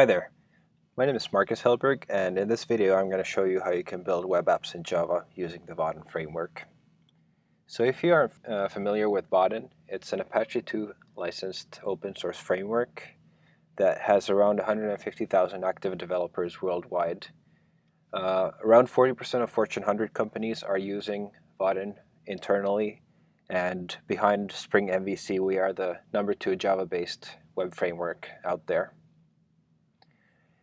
Hi there, my name is Marcus Hellberg and in this video I'm going to show you how you can build web apps in Java using the Vaadin framework. So if you are uh, familiar with Vaadin, it's an Apache 2 licensed open source framework that has around 150,000 active developers worldwide. Uh, around 40% of Fortune 100 companies are using Vaadin internally and behind Spring MVC we are the number two Java-based web framework out there.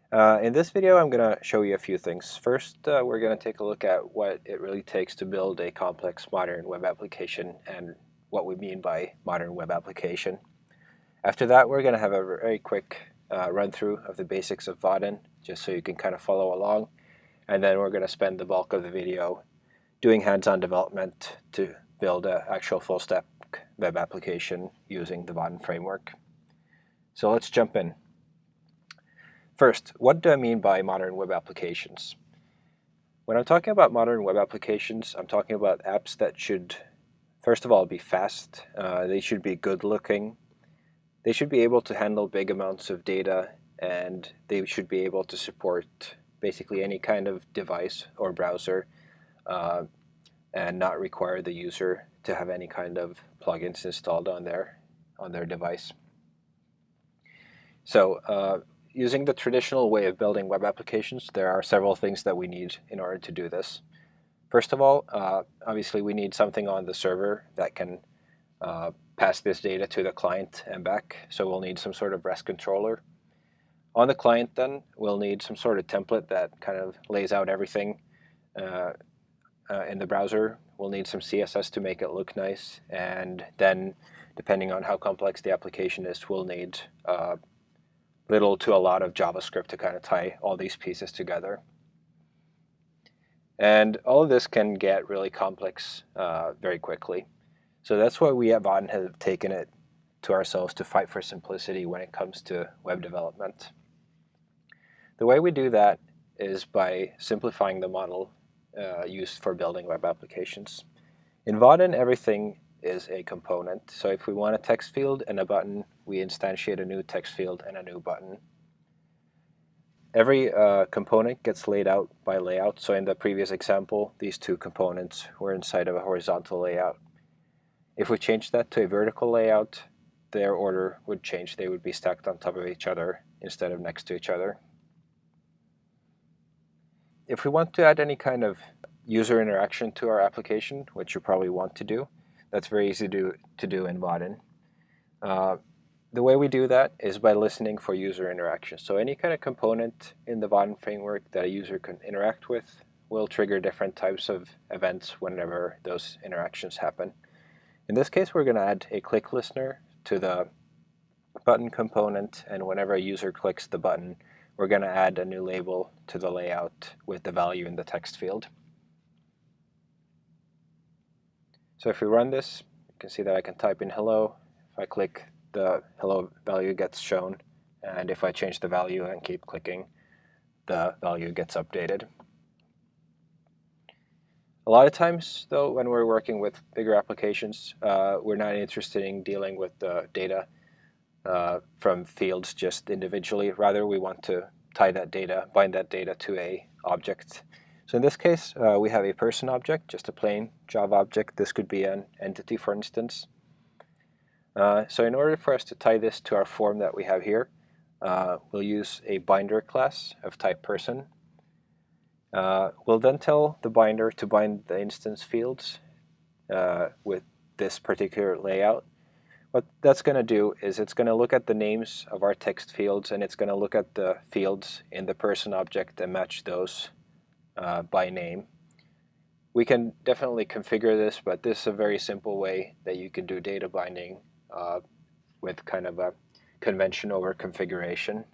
Uh, in this video, I'm going to show you a few things. First, uh, we're going to take a look at what it really takes to build a complex modern web application and what we mean by modern web application. After that, we're going to have a very quick uh, run through of the basics of Vaadin, just so you can kind of follow along. And then we're going to spend the bulk of the video doing hands-on development to build an actual full-stack web application using the Vaadin framework. So let's jump in. First, what do I mean by modern web applications? When I'm talking about modern web applications, I'm talking about apps that should, first of all, be fast. Uh, they should be good looking. They should be able to handle big amounts of data and they should be able to support basically any kind of device or browser uh, and not require the user to have any kind of plugins installed on their on their device. So uh, using the traditional way of building web applications, there are several things that we need in order to do this. First of all, uh, obviously we need something on the server that can uh, pass this data to the client and back. So we'll need some sort of REST controller. On the client then, we'll need some sort of template that kind of lays out everything uh, uh in the browser. We'll need some CSS to make it look nice. And then, depending on how complex the application is, we'll need uh, little to a lot of JavaScript to kind of tie all these pieces together. And all of this can get really complex uh, very quickly. So that's why we at Vaadin have taken it to ourselves to fight for simplicity when it comes to web development. The way we do that is by simplifying the model uh, used for building web applications. In Vaadin, everything is a component. So if we want a text field and a button, we instantiate a new text field and a new button. Every uh, component gets laid out by layout. So in the previous example, these two components were inside of a horizontal layout. If we change that to a vertical layout, their order would change. They would be stacked on top of each other instead of next to each other. If we want to add any kind of user interaction to our application, which you probably want to do, that's very easy to, to do in Vaadin. Uh, the way we do that is by listening for user interaction. So any kind of component in the Vaadin framework that a user can interact with will trigger different types of events whenever those interactions happen. In this case, we're going to add a click listener to the button component, and whenever a user clicks the button, we're going to add a new label to the layout with the value in the text field. So if we run this, you can see that I can type in hello. If I click, the hello value gets shown. And if I change the value and keep clicking, the value gets updated. A lot of times, though, when we're working with bigger applications, uh, we're not interested in dealing with the data uh, from fields just individually. Rather, we want to tie that data, bind that data to a object so in this case, uh, we have a person object, just a plain Java object. This could be an entity, for instance. Uh, so in order for us to tie this to our form that we have here, uh, we'll use a binder class of type person. Uh, we'll then tell the binder to bind the instance fields uh, with this particular layout. What that's going to do is it's going to look at the names of our text fields and it's going to look at the fields in the person object and match those uh, by name. We can definitely configure this, but this is a very simple way that you can do data binding uh, with kind of a convention over configuration.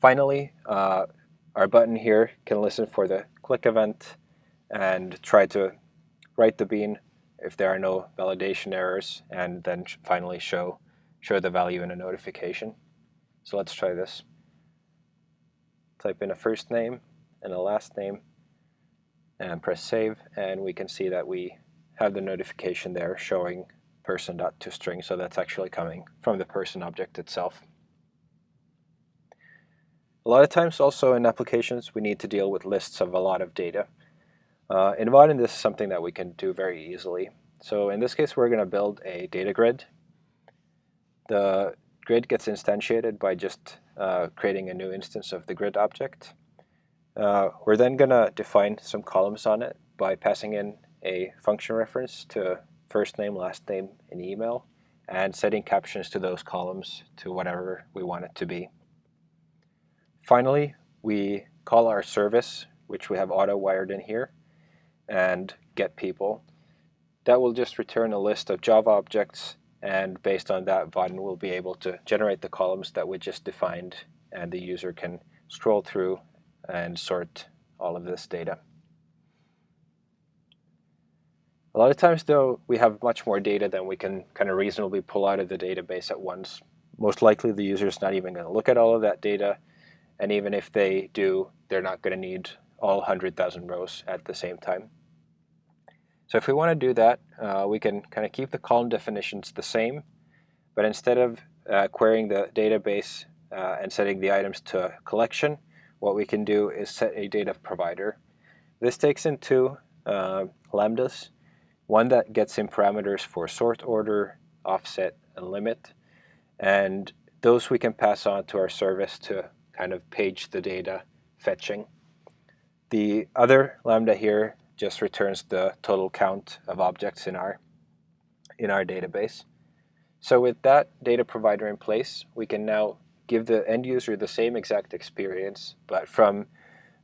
Finally, uh, our button here can listen for the click event and try to write the bean if there are no validation errors and then finally show, show the value in a notification. So let's try this. Type in a first name and a last name and press save and we can see that we have the notification there showing person.toString so that's actually coming from the person object itself. A lot of times also in applications we need to deal with lists of a lot of data. Uh, in Vaadin this is something that we can do very easily. So in this case we're going to build a data grid. The grid gets instantiated by just uh, creating a new instance of the grid object. Uh, we're then going to define some columns on it by passing in a function reference to first name, last name, and email, and setting captions to those columns to whatever we want it to be. Finally, we call our service, which we have auto wired in here, and get people. That will just return a list of Java objects, and based on that, Vaadin will be able to generate the columns that we just defined, and the user can scroll through and sort all of this data. A lot of times, though, we have much more data than we can kind of reasonably pull out of the database at once. Most likely, the user is not even going to look at all of that data, and even if they do, they're not going to need all 100,000 rows at the same time. So if we want to do that, uh, we can kind of keep the column definitions the same, but instead of uh, querying the database uh, and setting the items to a collection, what we can do is set a data provider. This takes in two uh, lambdas, one that gets in parameters for sort order, offset, and limit, and those we can pass on to our service to kind of page the data fetching. The other lambda here just returns the total count of objects in our, in our database. So with that data provider in place, we can now give the end user the same exact experience, but from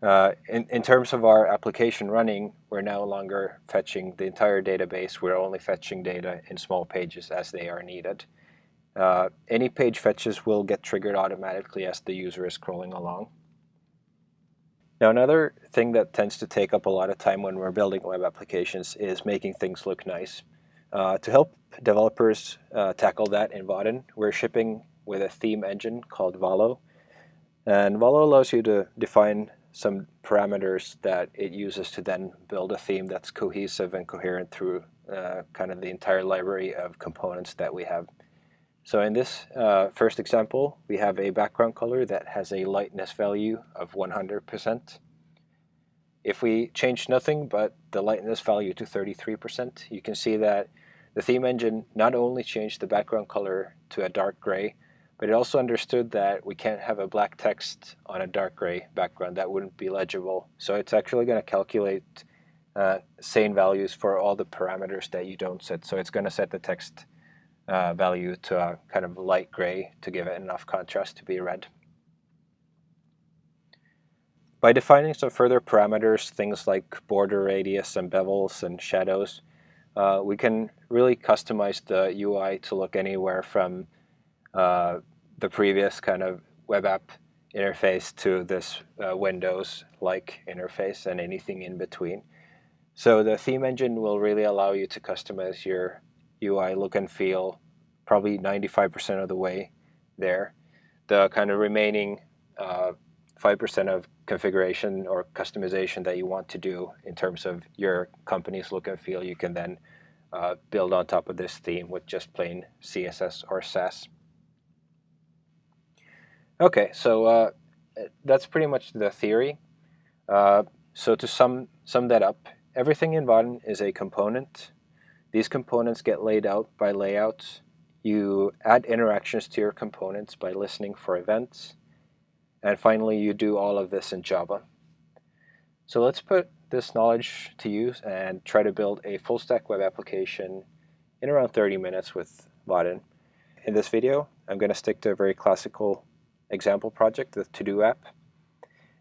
uh, in, in terms of our application running, we're no longer fetching the entire database. We're only fetching data in small pages as they are needed. Uh, any page fetches will get triggered automatically as the user is scrolling along. Now another thing that tends to take up a lot of time when we're building web applications is making things look nice. Uh, to help developers uh, tackle that in Vaadin, we're shipping with a theme engine called Valo. And Valo allows you to define some parameters that it uses to then build a theme that's cohesive and coherent through uh, kind of the entire library of components that we have. So in this uh, first example, we have a background color that has a lightness value of 100%. If we change nothing but the lightness value to 33%, you can see that the theme engine not only changed the background color to a dark gray, but it also understood that we can't have a black text on a dark gray background. That wouldn't be legible. So it's actually going to calculate uh, sane values for all the parameters that you don't set. So it's going to set the text uh, value to a kind of light gray to give it enough contrast to be read. By defining some further parameters, things like border radius and bevels and shadows, uh, we can really customize the UI to look anywhere from uh, the previous kind of web app interface to this uh, Windows-like interface and anything in between. So the theme engine will really allow you to customize your UI look and feel probably 95% of the way there. The kind of remaining 5% uh, of configuration or customization that you want to do in terms of your company's look and feel, you can then uh, build on top of this theme with just plain CSS or Sass. Okay, so uh, that's pretty much the theory. Uh, so to sum, sum that up, everything in Vaadin is a component these components get laid out by layouts. You add interactions to your components by listening for events. And finally, you do all of this in Java. So let's put this knowledge to use and try to build a full stack web application in around 30 minutes with Vaadin. In this video, I'm going to stick to a very classical example project, the To-Do app.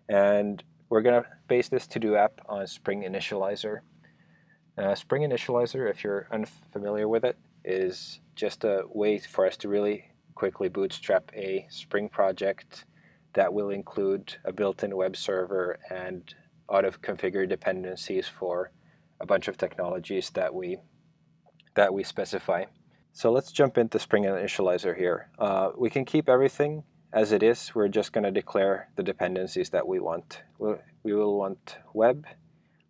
And we're going to base this To-Do app on Spring Initializer. Uh, Spring Initializer, if you're unfamiliar with it, is just a way for us to really quickly bootstrap a Spring project that will include a built-in web server and auto-configure dependencies for a bunch of technologies that we that we specify. So let's jump into Spring Initializer here. Uh, we can keep everything as it is. We're just going to declare the dependencies that we want. We'll, we will want web,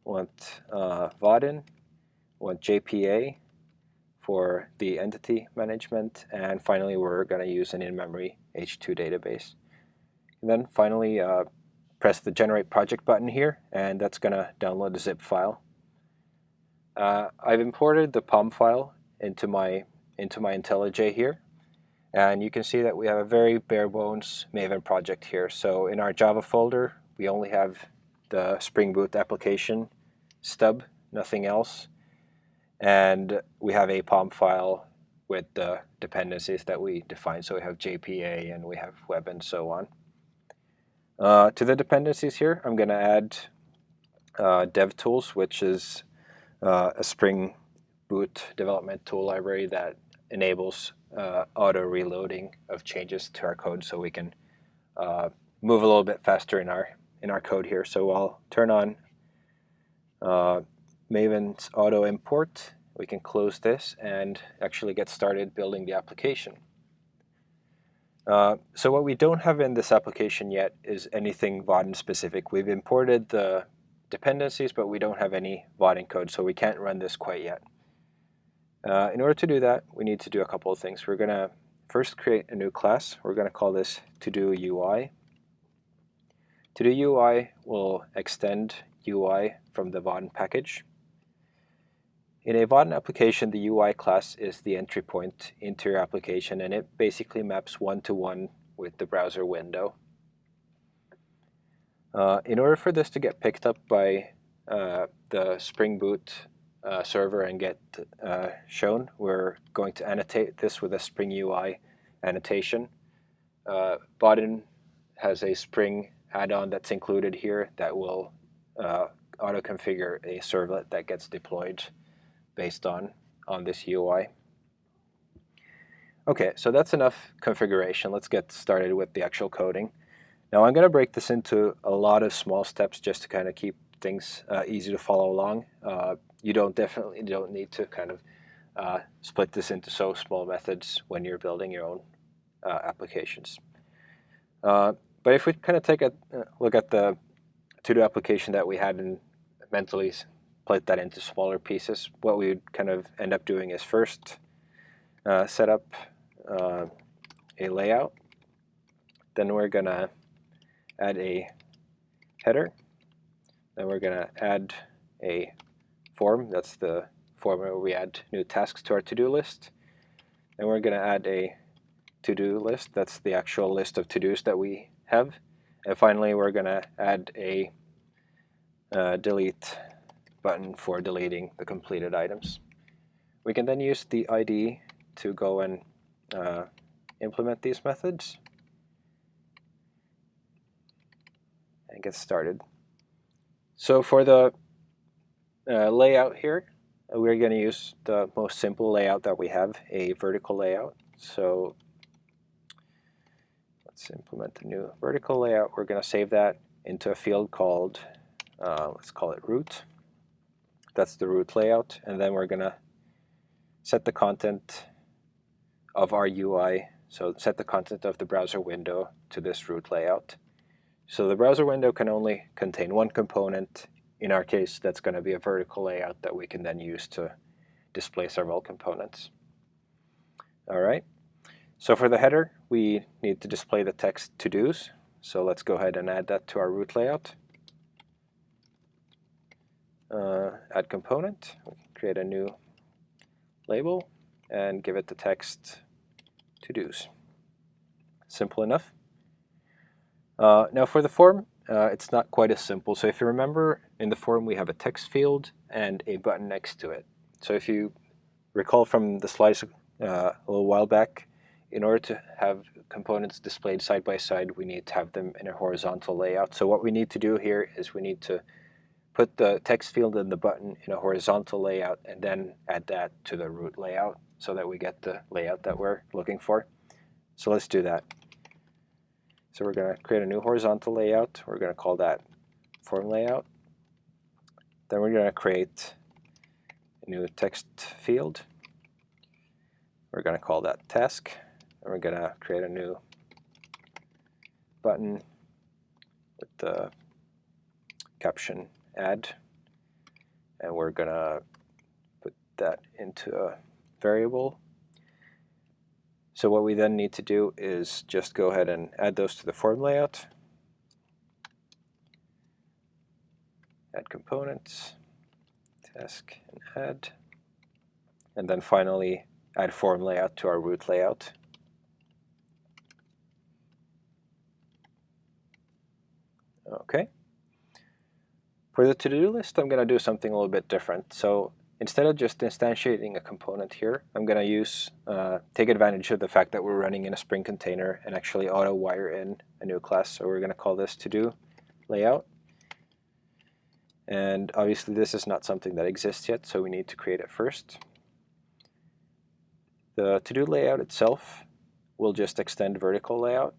want uh, Vaadin, want JPA for the entity management, and finally we're going to use an in-memory H2 database. And then finally, uh, press the Generate Project button here, and that's going to download a zip file. Uh, I've imported the POM file into my into my IntelliJ here, and you can see that we have a very bare bones Maven project here. So in our Java folder, we only have the Spring Boot application stub, nothing else, and we have a POM file with the dependencies that we define. So we have JPA and we have web and so on. Uh, to the dependencies here, I'm going to add uh, DevTools, which is uh, a Spring Boot development tool library that enables uh, auto reloading of changes to our code so we can uh, move a little bit faster in our in our code here. So I'll turn on uh, Maven's auto import we can close this and actually get started building the application. Uh, so what we don't have in this application yet is anything Vaadin specific. We've imported the dependencies, but we don't have any Vaadin code, so we can't run this quite yet. Uh, in order to do that, we need to do a couple of things. We're going to first create a new class. We're going to call this to-do UI. To-do UI will extend UI from the Vaadin package. In a Vaadin application, the UI class is the entry point into your application, and it basically maps one-to-one -one with the browser window. Uh, in order for this to get picked up by uh, the Spring Boot uh, server and get uh, shown, we're going to annotate this with a Spring UI annotation. Uh, has a Spring add-on that's included here that will uh, auto-configure a servlet that gets deployed based on, on this UI. Okay, so that's enough configuration. Let's get started with the actual coding. Now I'm going to break this into a lot of small steps just to kind of keep things uh, easy to follow along. You don't definitely don't need to kind of uh, split this into so small methods when you're building your own uh, applications. Uh, but if we kind of take a uh, look at the to-do application that we had and mentally split that into smaller pieces. What we would kind of end up doing is first uh, set up a layout. Then we're going to add a header. Then we're going to add a form. That's the form where we add new tasks to our to-do list. Then we're going to add a to-do list. That's the actual list of to-dos that we have. And finally, we're going to add a uh, delete button for deleting the completed items. We can then use the ID to go and uh, implement these methods and get started. So for the uh, layout here, we're going to use the most simple layout that we have, a vertical layout. So let's implement the new vertical layout. We're going to save that into a field called, uh, let's call it root. That's the root layout. And then we're going to set the content of our UI. So set the content of the browser window to this root layout. So the browser window can only contain one component. In our case, that's going to be a vertical layout that we can then use to display several components. All right. So for the header, we need to display the text to-dos. So let's go ahead and add that to our root layout uh, add component. Create a new label and give it the text to-dos. Simple enough. Uh, now for the form, uh, it's not quite as simple. So if you remember, in the form we have a text field and a button next to it. So if you recall from the slides uh, a little while back, in order to have components displayed side by side, we need to have them in a horizontal layout. So what we need to do here is we need to put the text field and the button in a horizontal layout and then add that to the root layout so that we get the layout that we're looking for. So let's do that. So we're going to create a new horizontal layout. We're going to call that form layout. Then we're going to create a new text field. We're going to call that task. And we're going to create a new button with the caption add and we're gonna put that into a variable So what we then need to do is just go ahead and add those to the form layout. Add components, task and add. And then finally add form layout to our root layout. Okay. For the to-do list, I'm going to do something a little bit different. So instead of just instantiating a component here, I'm going to use uh, take advantage of the fact that we're running in a Spring container and actually auto wire in a new class. So we're going to call this to-do layout. And obviously this is not something that exists yet, so we need to create it first. The to-do layout itself will just extend vertical layout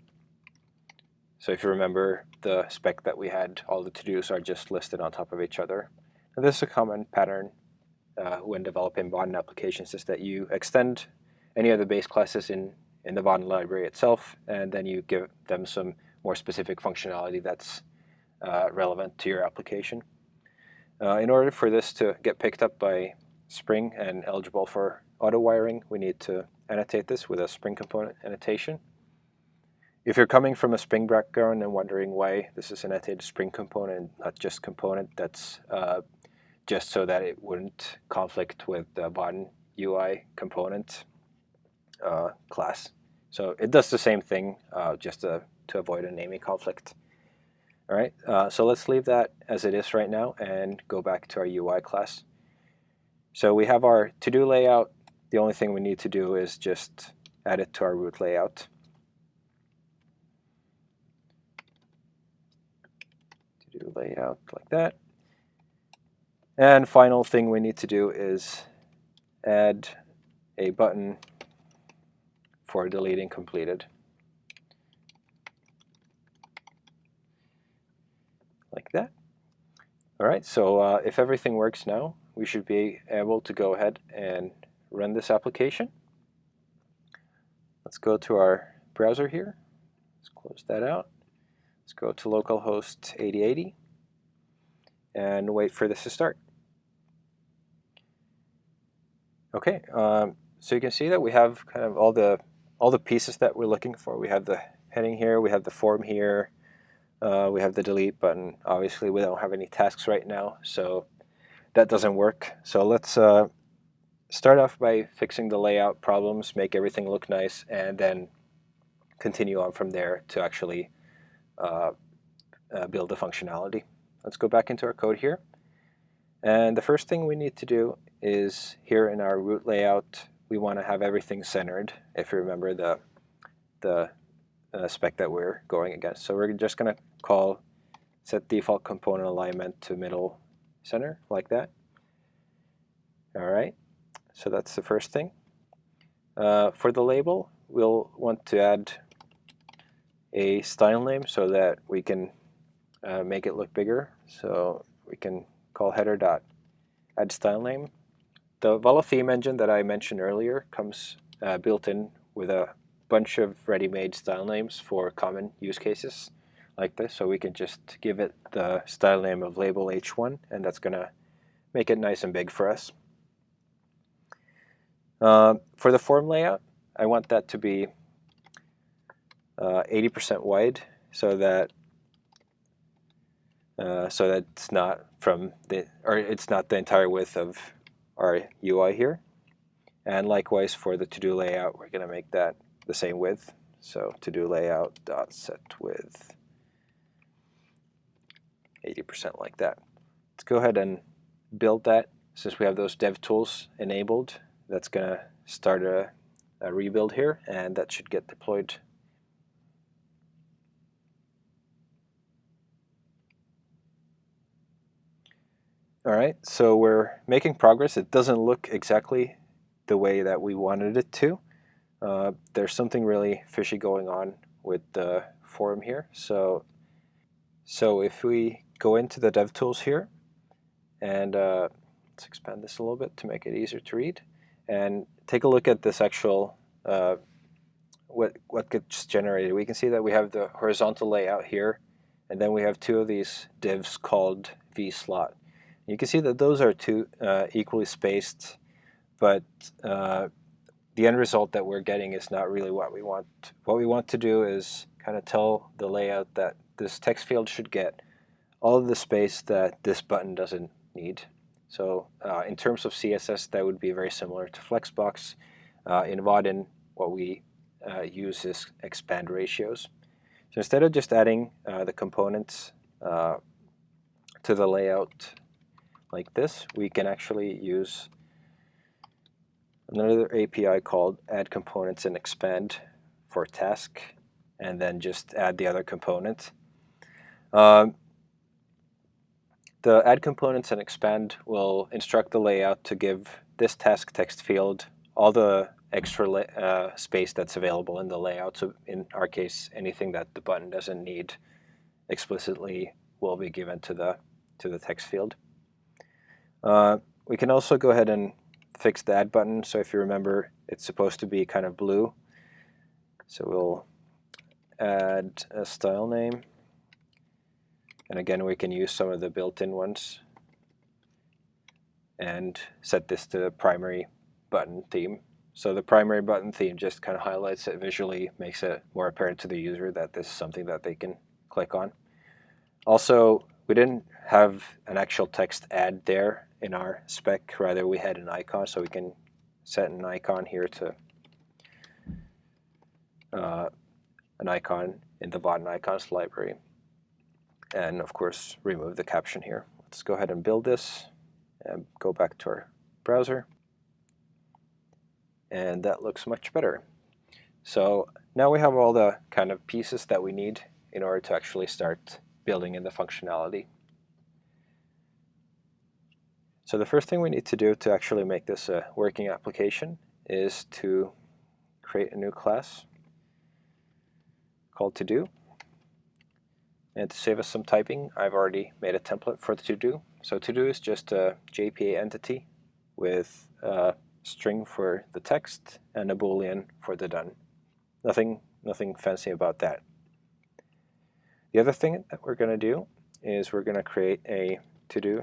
so if you remember the spec that we had, all the to-dos are just listed on top of each other. And this is a common pattern uh, when developing Vaadin applications is that you extend any of the base classes in, in the Vaadin library itself, and then you give them some more specific functionality that's uh, relevant to your application. Uh, in order for this to get picked up by Spring and eligible for auto wiring, we need to annotate this with a Spring component annotation. If you're coming from a Spring background and wondering why this is an annotated Spring component, not just component, that's uh, just so that it wouldn't conflict with the Vaadin UI component uh, class. So it does the same thing uh, just to, to avoid a naming conflict. All right, uh, so let's leave that as it is right now and go back to our UI class. So we have our to-do layout. The only thing we need to do is just add it to our root layout. do layout like that. And final thing we need to do is add a button for deleting completed. Like that. All right, so uh, if everything works now, we should be able to go ahead and run this application. Let's go to our browser here. Let's close that out. Let's go to localhost 8080 and wait for this to start. Okay, um, so you can see that we have kind of all the all the pieces that we're looking for. We have the heading here, we have the form here, uh, we have the delete button. Obviously, we don't have any tasks right now, so that doesn't work. So let's uh, start off by fixing the layout problems, make everything look nice, and then continue on from there to actually uh, uh, build the functionality. Let's go back into our code here. And the first thing we need to do is here in our root layout, we want to have everything centered, if you remember the, the uh, spec that we're going against. So we're just going to call set default component alignment to middle center, like that. All right, so that's the first thing. Uh, for the label, we'll want to add a style name so that we can uh, make it look bigger. So we can call header dot add style name. The Valo theme engine that I mentioned earlier comes uh, built in with a bunch of ready-made style names for common use cases like this. So we can just give it the style name of label h1 and that's going to make it nice and big for us. Uh, for the form layout, I want that to be 80% uh, wide so that uh, so that's not from the or it's not the entire width of our UI here. And likewise for the to-do layout, we're going to make that the same width. So to-do layout dot set width 80% like that. Let's go ahead and build that. Since we have those dev tools enabled, that's going to start a, a rebuild here, and that should get deployed All right, so we're making progress. It doesn't look exactly the way that we wanted it to. Uh, there's something really fishy going on with the form here. So, so if we go into the DevTools here, and uh, let's expand this a little bit to make it easier to read, and take a look at this actual uh, what what gets generated. We can see that we have the horizontal layout here, and then we have two of these divs called vslot. You can see that those are two uh, equally spaced, but uh, the end result that we're getting is not really what we want. What we want to do is kind of tell the layout that this text field should get all of the space that this button doesn't need. So uh, in terms of CSS, that would be very similar to Flexbox. Uh, in Vaadin, what we uh, use is expand ratios. So instead of just adding uh, the components uh, to the layout like this, we can actually use another API called add components and expand for task, and then just add the other component. Um, the add components and expand will instruct the layout to give this task text field all the extra uh, space that's available in the layout. So in our case, anything that the button doesn't need explicitly will be given to the to the text field. Uh, we can also go ahead and fix the add button. So if you remember, it's supposed to be kind of blue. So we'll add a style name. And again, we can use some of the built-in ones and set this to primary button theme. So the primary button theme just kind of highlights it visually, makes it more apparent to the user that this is something that they can click on. Also, we didn't have an actual text add there in our spec, rather we had an icon, so we can set an icon here to uh, an icon in the Vaadin icons library. And of course, remove the caption here. Let's go ahead and build this and go back to our browser. And that looks much better. So now we have all the kind of pieces that we need in order to actually start building in the functionality. So the first thing we need to do to actually make this a working application is to create a new class called to-do. And to save us some typing, I've already made a template for the to-do. So to-do is just a JPA entity with a string for the text and a boolean for the done. Nothing, nothing fancy about that. The other thing that we're going to do is we're going to create a to-do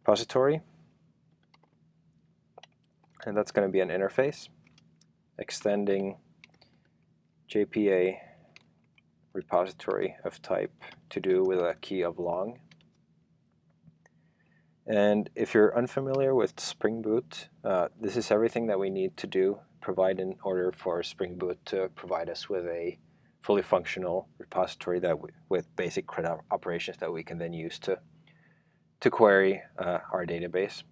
repository. And that's going to be an interface extending JPA repository of type to do with a key of long. And if you're unfamiliar with Spring Boot, uh, this is everything that we need to do, provide in order for Spring Boot to provide us with a fully functional repository that with basic CRUD operations that we can then use to to query uh, our database.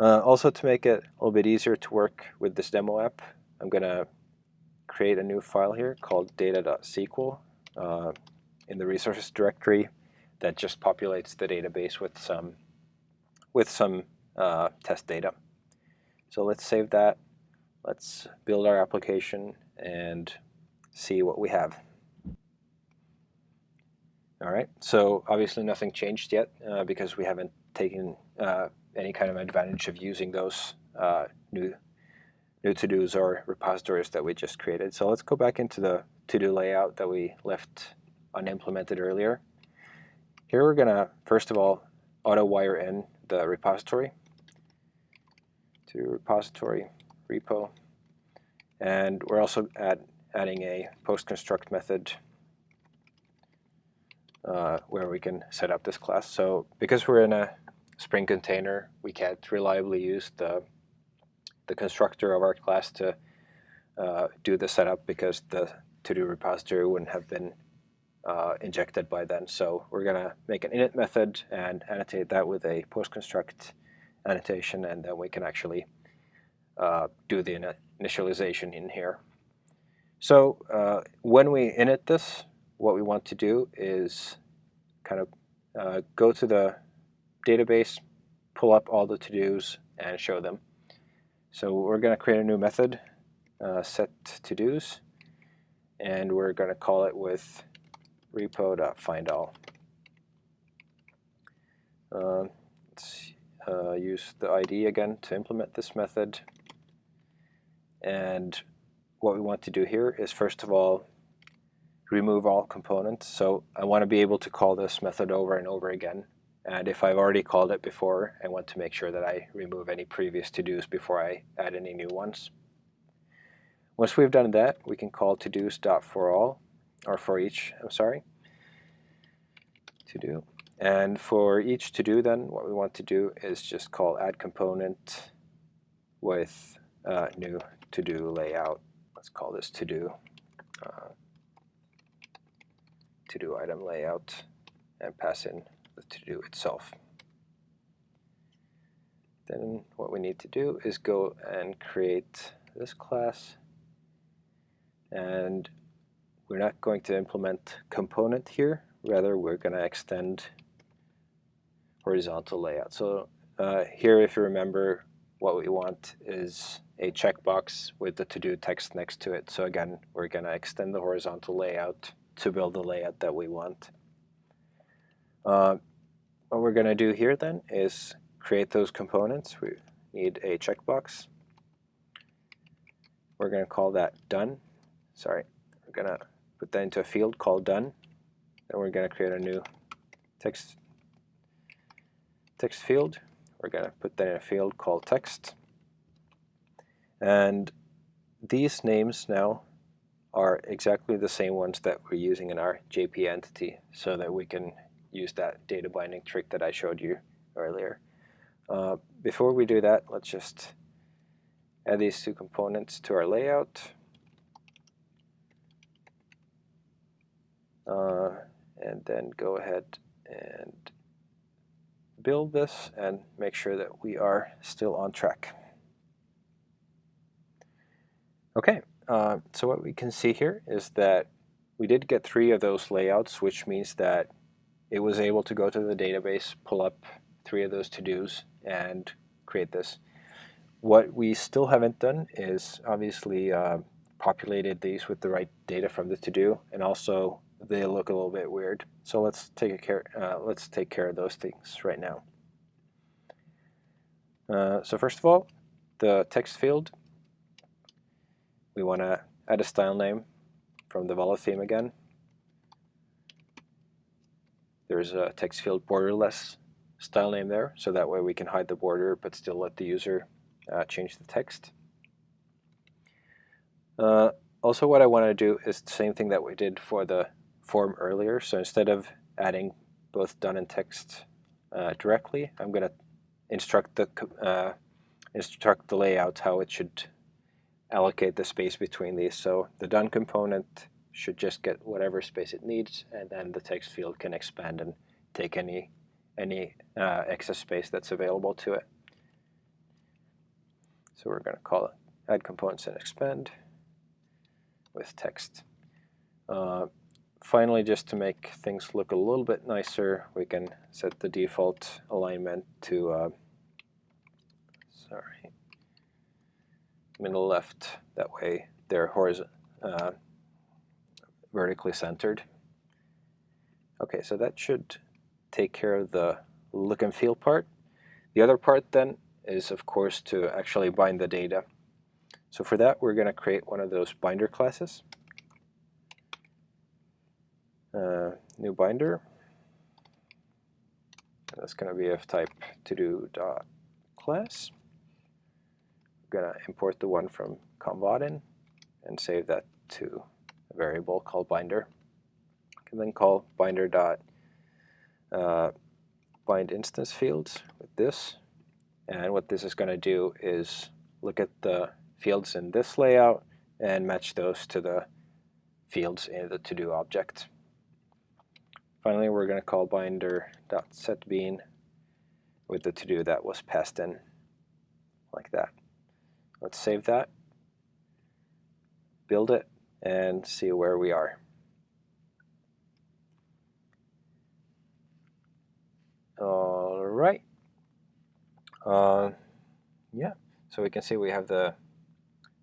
Uh, also to make it a little bit easier to work with this demo app, I'm going to create a new file here called data.sql uh, in the resources directory that just populates the database with some with some uh, test data. So let's save that. Let's build our application and see what we have. All right, so obviously nothing changed yet uh, because we haven't taken uh, any kind of advantage of using those uh, new new to-dos or repositories that we just created. So let's go back into the to-do layout that we left unimplemented earlier. Here we're going to, first of all, auto-wire in the repository to repository repo. And we're also add, adding a post-construct method uh, where we can set up this class. So because we're in a Spring container, we can't reliably use the, the constructor of our class to uh, do the setup because the to-do repository wouldn't have been uh, injected by then. So we're going to make an init method and annotate that with a post-construct annotation, and then we can actually uh, do the initialization in here. So uh, when we init this, what we want to do is kind of uh, go to the database, pull up all the to-dos, and show them. So we're going to create a new method, uh, set to-dos, and we're going to call it with repo.findAll. Uh, let's uh, use the ID again to implement this method. And what we want to do here is first of all remove all components. So I want to be able to call this method over and over again And if I've already called it before, I want to make sure that I remove any previous to-dos before I add any new ones. Once we've done that, we can call todos.forAll, or for each, I'm sorry, to do. And for each to do then, what we want to do is just call add component with uh, new to do layout. Let's call this to do uh, to do item layout and pass in the to do itself. Then what we need to do is go and create this class and we're not going to implement component here rather we're going to extend horizontal layout. So uh, here, if you remember, what we want is a checkbox with the to-do text next to it. So again, we're going to extend the horizontal layout to build the layout that we want. Uh, what we're going to do here then is create those components. We need a checkbox. We're going to call that done. Sorry, we're going to put that into a field called done. Then we're going to create a new text text field. We're going to put that in a field called text. And these names now are exactly the same ones that we're using in our JP entity so that we can use that data binding trick that I showed you earlier. Uh, before we do that, let's just add these two components to our layout. Uh, and then go ahead and build this and make sure that we are still on track. Okay, uh, so what we can see here is that we did get three of those layouts, which means that it was able to go to the database, pull up three of those to-dos, and create this. What we still haven't done is obviously uh, populated these with the right data from the to-do, and also they look a little bit weird. So let's take care. Uh, let's take care of those things right now. Uh, so first of all, the text field. We want to add a style name from the Valo theme again. There's a text field borderless style name there, so that way we can hide the border but still let the user uh, change the text. Uh, also what I want to do is the same thing that we did for the form earlier. So instead of adding both done and text uh, directly, I'm going to instruct the uh, instruct the layout how it should allocate the space between these. So the done component should just get whatever space it needs, and then the text field can expand and take any any uh, excess space that's available to it. So we're going to call it add components and expand with text. Uh, finally, just to make things look a little bit nicer, we can set the default alignment to, uh, sorry, middle left. That way they're horizontal, uh, vertically centered. Okay, so that should take care of the look and feel part. The other part then is, of course, to actually bind the data. So for that, we're going to create one of those binder classes uh, new binder. That's going to be of type to do dot class. I'm going to import the one from com.vaadin and save that to a variable called binder. I can then call binder dot uh, bind instance fields with this. And what this is going to do is look at the fields in this layout and match those to the fields in the to-do object. Finally, we're going to call binder.setBean with the to-do that was passed in like that. Let's save that, build it, and see where we are. All right. Uh, yeah, so we can see we have the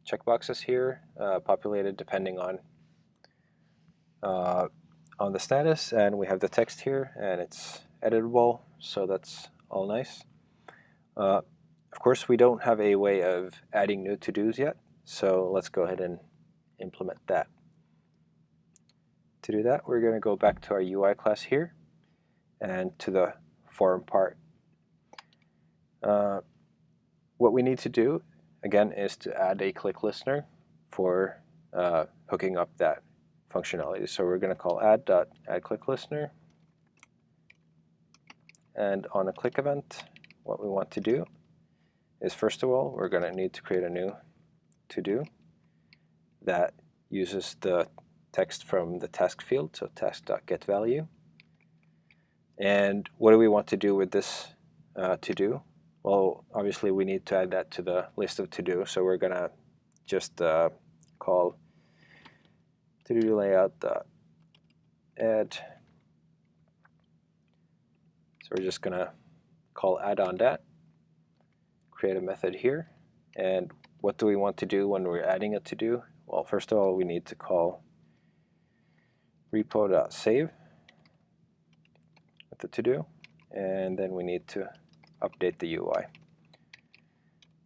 checkboxes here uh, populated depending on uh, on the status and we have the text here and it's editable so that's all nice. Uh, of course we don't have a way of adding new to-dos yet so let's go ahead and implement that. To do that we're going to go back to our UI class here and to the form part. Uh, what we need to do, again, is to add a click listener for uh, hooking up that functionality. So we're going to call add dot add click listener, and on a click event, what we want to do is first of all, we're going to need to create a new to-do that uses the text from the task field, so task.getValue. And what do we want to do with this uh, to-do? Well, obviously we need to add that to the list of to-do, so we're going to just uh, call to-do layout dot add. So we're just going to call add on that create a method here. And what do we want to do when we're adding a to-do? Well, first of all, we need to call repo.save with the to-do. And then we need to update the UI.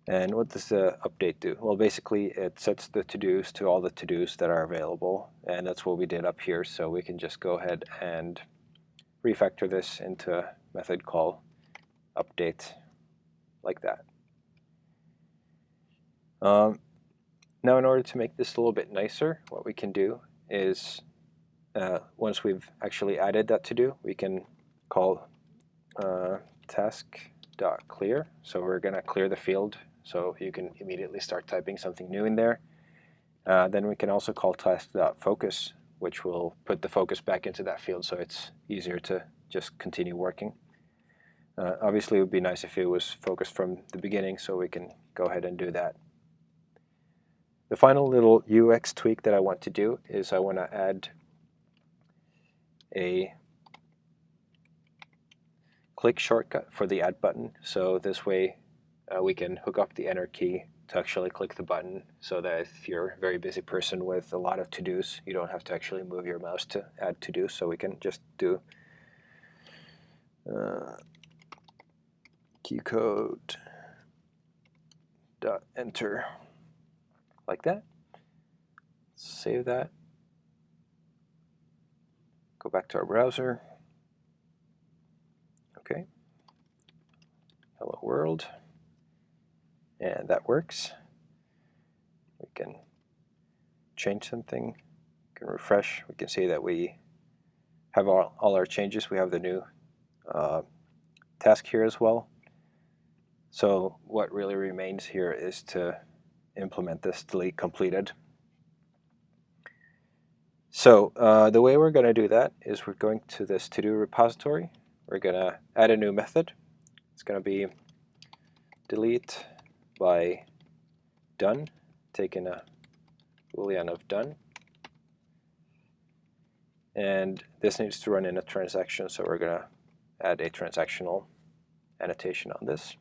And what does the update do? Well, basically, it sets the to-dos to all the to-dos that are available. And that's what we did up here. So we can just go ahead and refactor this into a method call update like that. Um, now in order to make this a little bit nicer, what we can do is uh, once we've actually added that to do, we can call uh, task.clear. So we're going to clear the field so you can immediately start typing something new in there. Uh, then we can also call task.focus, which will put the focus back into that field so it's easier to just continue working. Uh, obviously, it would be nice if it was focused from the beginning, so we can go ahead and do that. The final little UX tweak that I want to do is I want to add a click shortcut for the add button. So this way uh, we can hook up the enter key to actually click the button so that if you're a very busy person with a lot of to-dos, you don't have to actually move your mouse to add to-do. So we can just do uh, code dot enter like that. Save that. Go back to our browser. Okay. Hello world. And that works. We can change something. We can refresh. We can see that we have all, all our changes. We have the new uh, task here as well. So what really remains here is to implement this delete completed. So uh, the way we're going to do that is we're going to this to-do repository. We're going to add a new method. It's going to be delete by done, taking uh, a boolean of done. And this needs to run in a transaction, so we're going to add a transactional annotation on this.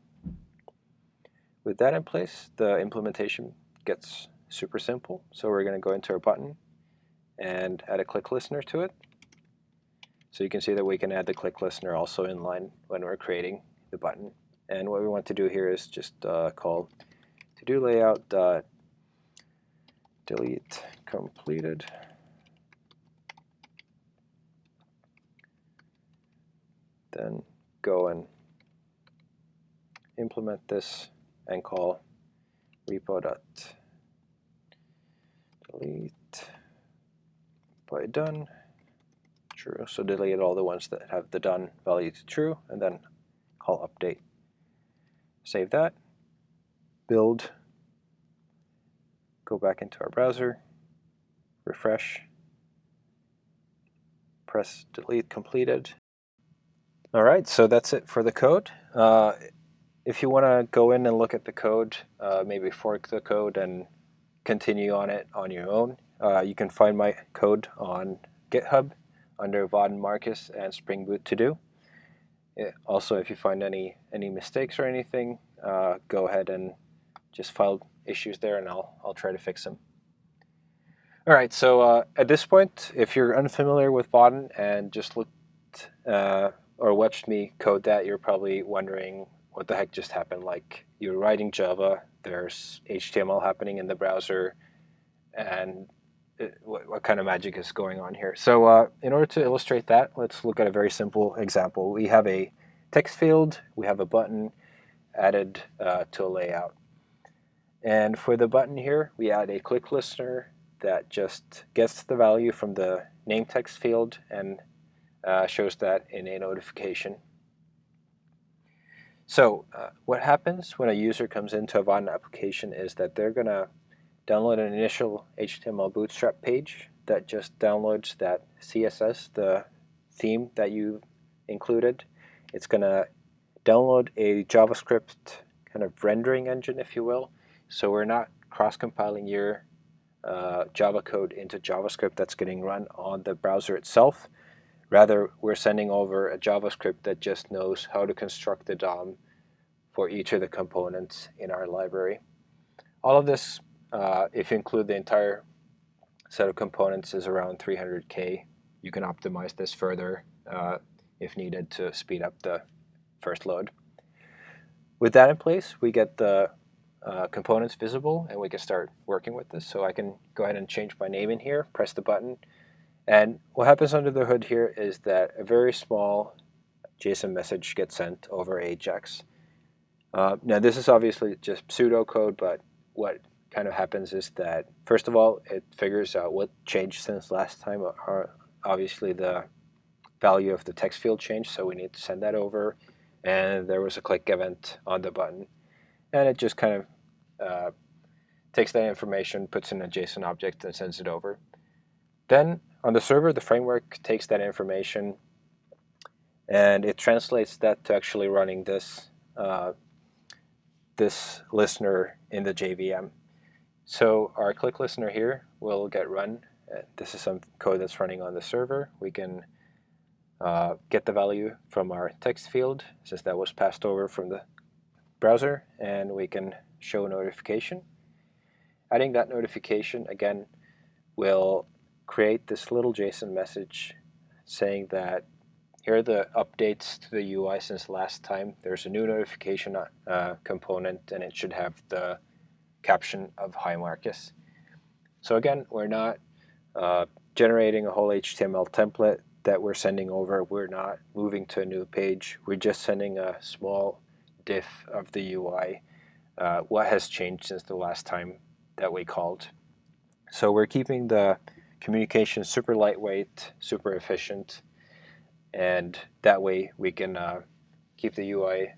With that in place, the implementation gets super simple. So we're going to go into our button and add a click listener to it. So you can see that we can add the click listener also in line when we're creating the button. And what we want to do here is just uh, call to do layout dot delete completed. Then go and implement this and call repo dot delete by done true. So delete all the ones that have the done value to true and then call update. Save that, build, go back into our browser, refresh, press delete completed. All right, so that's it for the code. Uh, if you want to go in and look at the code, uh, maybe fork the code and continue on it on your own, uh, you can find my code on GitHub under Vaadin Markus and Spring Boot to do. Also, if you find any any mistakes or anything, uh, go ahead and just file issues there, and I'll I'll try to fix them. All right, so uh, at this point, if you're unfamiliar with Vaadin and just looked uh, or watched me code that, you're probably wondering what the heck just happened? Like you're writing Java, there's HTML happening in the browser, and what, what, kind of magic is going on here? So uh, in order to illustrate that, let's look at a very simple example. We have a text field, we have a button added uh, to a layout. And for the button here, we add a click listener that just gets the value from the name text field and uh, shows that in a notification. So uh, what happens when a user comes into a Vaadin application is that they're going to download an initial HTML bootstrap page that just downloads that CSS, the theme that you included. It's going to download a JavaScript kind of rendering engine, if you will. So we're not cross-compiling your uh, Java code into JavaScript that's getting run on the browser itself. Rather, we're sending over a JavaScript that just knows how to construct the DOM for each of the components in our library. All of this, uh, if you include the entire set of components, is around 300K. You can optimize this further uh, if needed to speed up the first load. With that in place, we get the uh, components visible and we can start working with this. So I can go ahead and change my name in here, press the button, and what happens under the hood here is that a very small JSON message gets sent over AJAX. Uh, now this is obviously just pseudocode, but what kind of happens is that first of all, it figures out what changed since last time. Or obviously the value of the text field changed, so we need to send that over. And there was a click event on the button. And it just kind of uh, takes that information, puts in a JSON object, and sends it over. Then on the server, the framework takes that information and it translates that to actually running this uh, this listener in the JVM. So our click listener here will get run. Uh, this is some code that's running on the server. We can uh, get the value from our text field since that was passed over from the browser and we can show a notification. Adding that notification again will create this little JSON message saying that here are the updates to the UI since last time. There's a new notification uh, component and it should have the caption of Hi Marcus. So again, we're not uh, generating a whole HTML template that we're sending over. We're not moving to a new page. We're just sending a small diff of the UI. Uh, what has changed since the last time that we called. So we're keeping the communication super lightweight, super efficient, and that way we can uh, keep the UI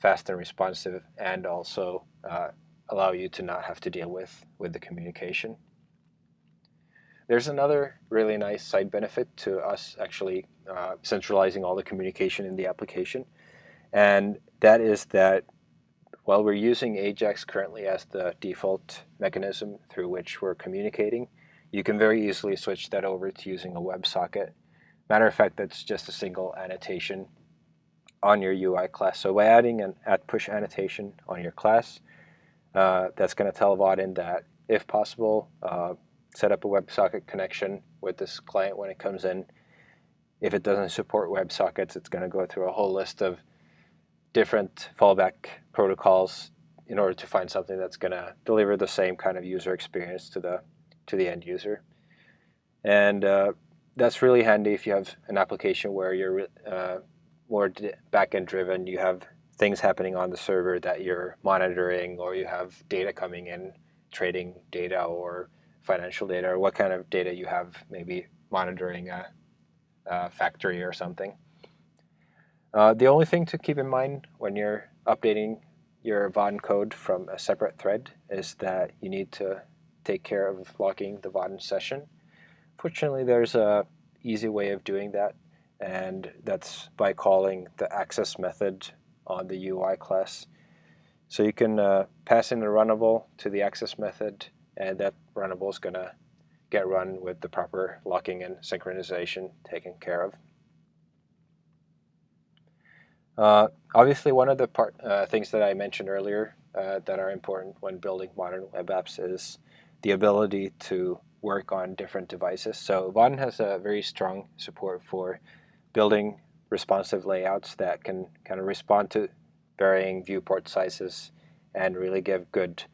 fast and responsive and also uh, allow you to not have to deal with, with the communication. There's another really nice side benefit to us actually uh, centralizing all the communication in the application, and that is that while we're using AJAX currently as the default mechanism through which we're communicating, you can very easily switch that over to using a WebSocket. Matter of fact, that's just a single annotation on your UI class. So by adding an at push annotation on your class, uh, that's going to tell Vaadin that if possible, uh, set up a WebSocket connection with this client when it comes in. If it doesn't support WebSockets, it's going to go through a whole list of different fallback protocols in order to find something that's going to deliver the same kind of user experience to the to the end user. And uh, that's really handy if you have an application where you're uh, more backend driven. You have things happening on the server that you're monitoring, or you have data coming in, trading data or financial data, or what kind of data you have, maybe monitoring a, a factory or something. Uh, the only thing to keep in mind when you're updating your Vaadin code from a separate thread is that you need to take care of locking the Vaadin session. Fortunately, there's a easy way of doing that, and that's by calling the access method on the UI class. So you can uh, pass in a runnable to the access method, and that runnable is going to get run with the proper locking and synchronization taken care of. Uh, obviously, one of the part, uh, things that I mentioned earlier uh, that are important when building modern web apps is the ability to work on different devices. So Vaadin has a very strong support for building responsive layouts that can kind of respond to varying viewport sizes and really give good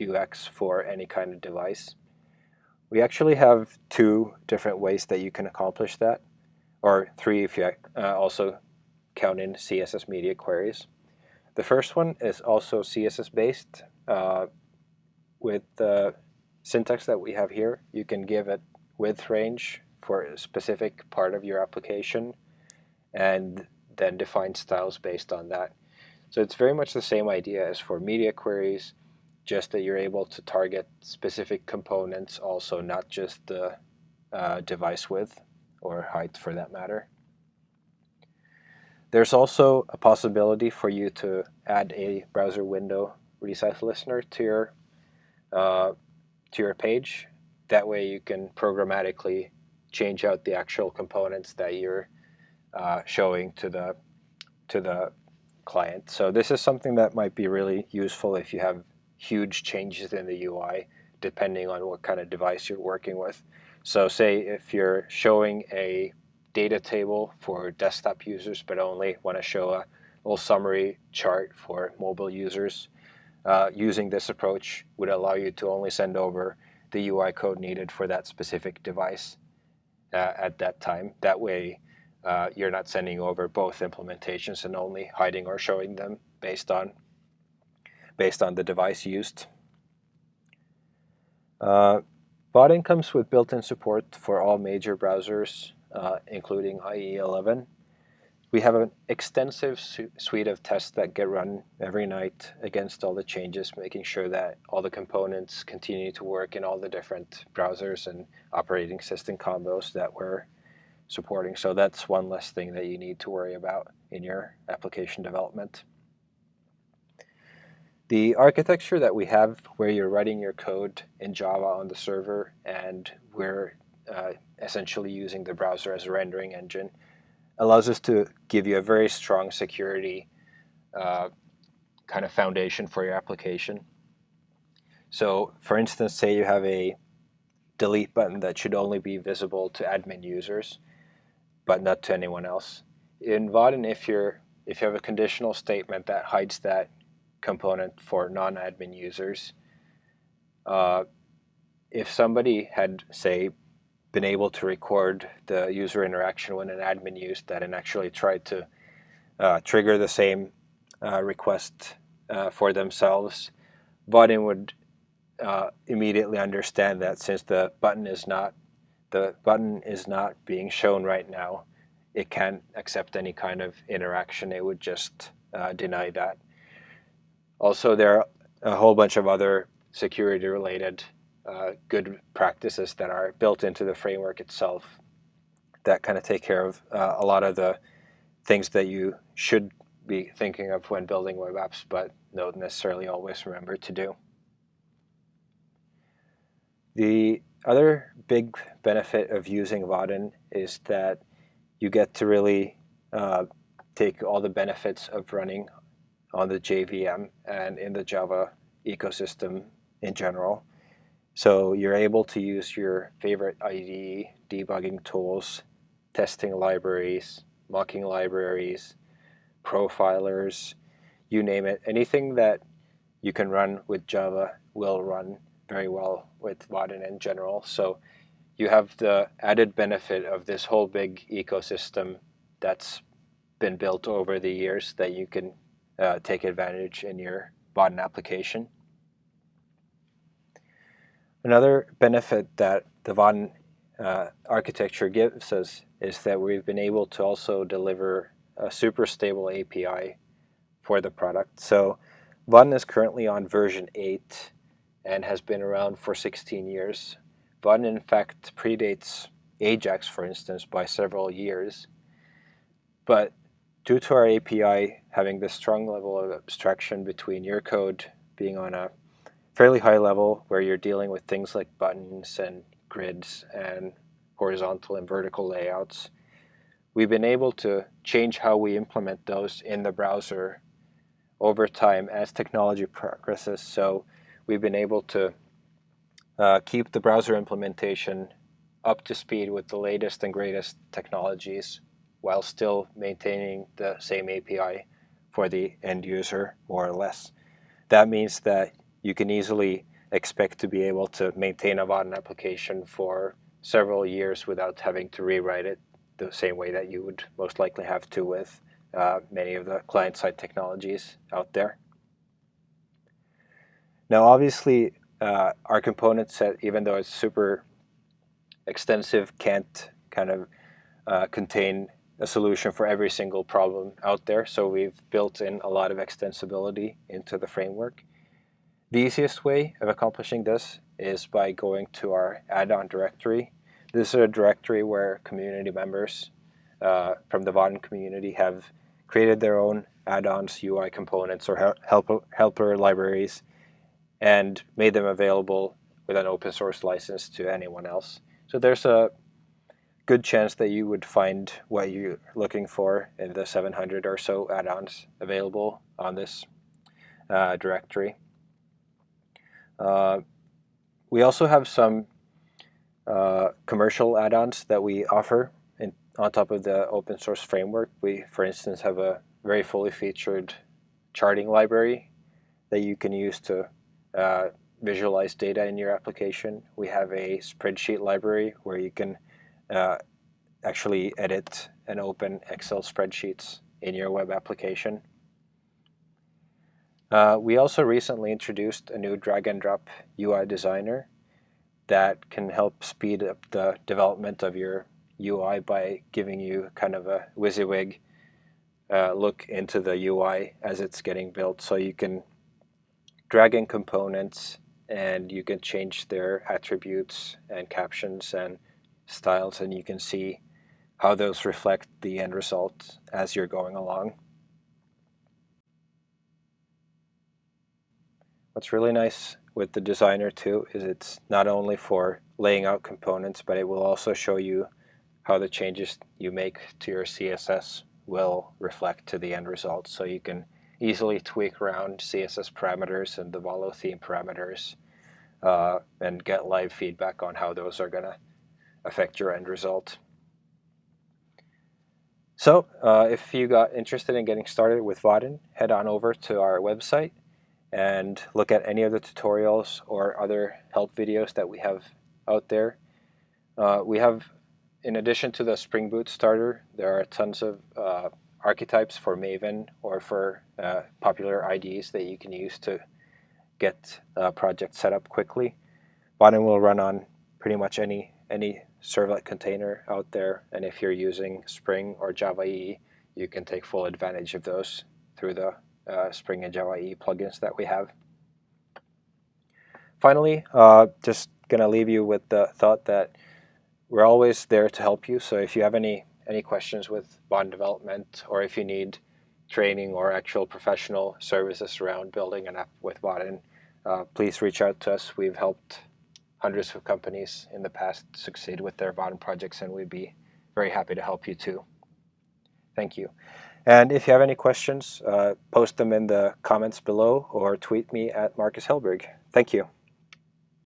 UX for any kind of device. We actually have two different ways that you can accomplish that, or three if you uh, also count in CSS media queries. The first one is also CSS based. Uh, with the syntax that we have here, you can give it width range for a specific part of your application and then define styles based on that. So it's very much the same idea as for media queries, just that you're able to target specific components also, not just the uh, device width or height for that matter. There's also a possibility for you to add a browser window resize listener to your uh, to your page. That way you can programmatically change out the actual components that you're uh, showing to the to the client. So this is something that might be really useful if you have huge changes in the UI depending on what kind of device you're working with. So say if you're showing a data table for desktop users but only want to show a little summary chart for mobile users, uh, using this approach would allow you to only send over the UI code needed for that specific device uh, at that time. That way uh, you're not sending over both implementations and only hiding or showing them based on based on the device used. Uh, comes with built-in support for all major browsers, uh, including IE11. We have an extensive su suite of tests that get run every night against all the changes, making sure that all the components continue to work in all the different browsers and operating system combos that we're supporting. So that's one less thing that you need to worry about in your application development. The architecture that we have where you're writing your code in Java on the server and we're uh, essentially using the browser as a rendering engine allows us to give you a very strong security uh, kind of foundation for your application. So for instance, say you have a delete button that should only be visible to admin users, but not to anyone else. In Vaadin, if you're if you have a conditional statement that hides that component for non-admin users. Uh, if somebody had, say, been able to record the user interaction when an admin used that and actually tried to uh, trigger the same uh, request uh, for themselves, Vaadin would uh, immediately understand that since the button is not the button is not being shown right now, it can't accept any kind of interaction. It would just uh, deny that. Also, there are a whole bunch of other security-related uh, good practices that are built into the framework itself that kind of take care of uh, a lot of the things that you should be thinking of when building web apps, but don't necessarily always remember to do. The other big benefit of using Vaadin is that you get to really uh, take all the benefits of running on the JVM and in the Java ecosystem in general. So you're able to use your favorite IDE debugging tools, testing libraries, mocking libraries, profilers, you name it. Anything that you can run with Java will run very well with Vaadin in general. So you have the added benefit of this whole big ecosystem that's been built over the years that you can uh, take advantage in your Vaadin application. Another benefit that the Vaadin uh, architecture gives us is that we've been able to also deliver a super stable API for the product. So Vaadin is currently on version 8 and has been around for 16 years. Vaadin in fact predates Ajax, for instance, by several years. But due to our API having this strong level of abstraction between your code being on a fairly high level where you're dealing with things like buttons and grids and horizontal and vertical layouts, we've been able to change how we implement those in the browser over time as technology progresses. So we've been able to uh, keep the browser implementation up to speed with the latest and greatest technologies while still maintaining the same API for the end user, more or less. That means that you can easily expect to be able to maintain a Vaadin application for several years without having to rewrite it the same way that you would most likely have to with uh, many of the client-side technologies out there. Now, obviously, uh, our component set, even though it's super extensive, can't kind of uh, contain a solution for every single problem out there. So we've built in a lot of extensibility into the framework. The easiest way of accomplishing this is by going to our add-on directory. This is a directory where community members uh, from the Vaadin community have created their own add-ons, UI components, or helper libraries, and made them available with an open source license to anyone else. So there's a good chance that you would find what you're looking for in the 700 or so add-ons available on this uh, directory. Uh, we also have some uh, commercial add-ons that we offer in, on top of the open source framework. We, for instance, have a very fully featured charting library that you can use to uh, visualize data in your application. We have a spreadsheet library where you can uh, actually edit and open Excel spreadsheets in your web application. Uh, we also recently introduced a new drag and drop UI designer that can help speed up the development of your UI by giving you kind of a WYSIWYG uh, look into the UI as it's getting built. So you can drag in components and you can change their attributes and captions and styles and you can see how those reflect the end result as you're going along. What's really nice with the designer too is it's not only for laying out components but it will also show you how the changes you make to your CSS will reflect to the end result so you can easily tweak around CSS parameters and the Valo theme parameters uh, and get live feedback on how those are going to affect your end result. So uh, if you got interested in getting started with Vaadin, head on over to our website and look at any of the tutorials or other help videos that we have out there. Uh, we have, in addition to the Spring Boot starter, there are tons of uh, archetypes for Maven or for uh, popular IDEs that you can use to get a project set up quickly. Vaadin will run on pretty much any any servlet container out there, and if you're using Spring or Java EE, you can take full advantage of those through the uh, Spring and Java EE plugins that we have. Finally, uh, just going to leave you with the thought that we're always there to help you. So if you have any any questions with Vaadin development, or if you need training or actual professional services around building an app with Vaadin, uh, please reach out to us. We've helped hundreds of companies in the past succeed with their Vaadin projects, and we'd be very happy to help you too. Thank you. And if you have any questions, uh, post them in the comments below or tweet me at Marcus Hellberg. Thank you.